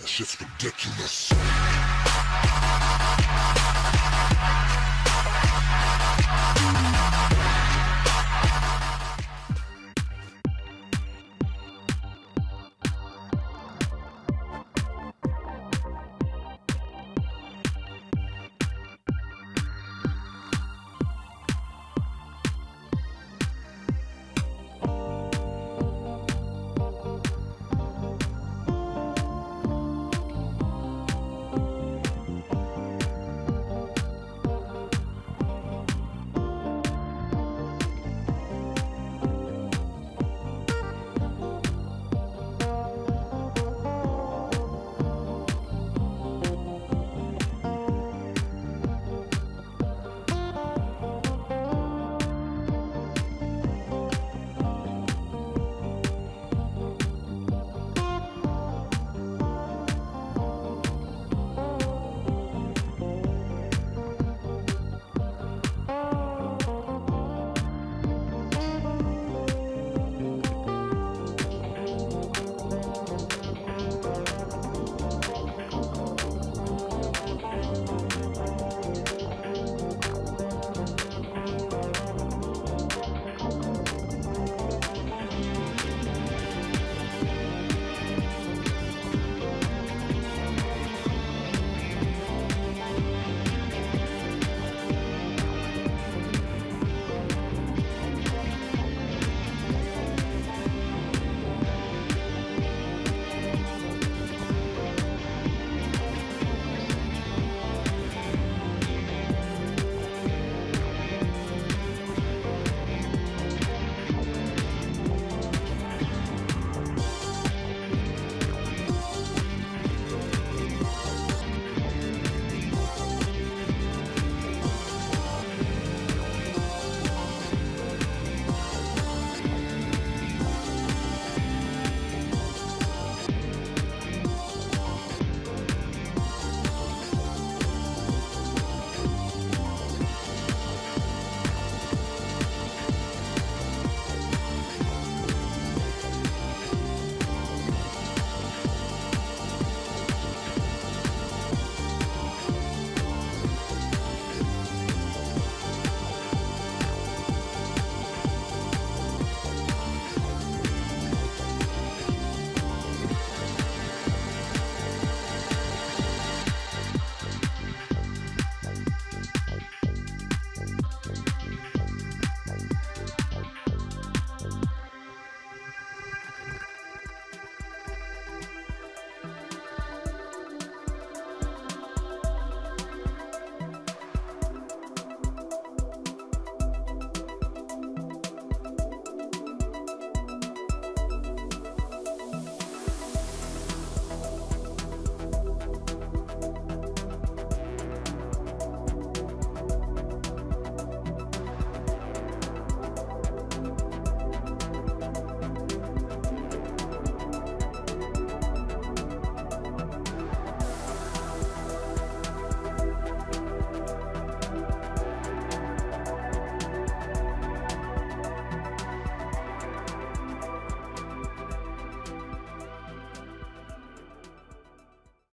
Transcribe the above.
That shit's ridiculous.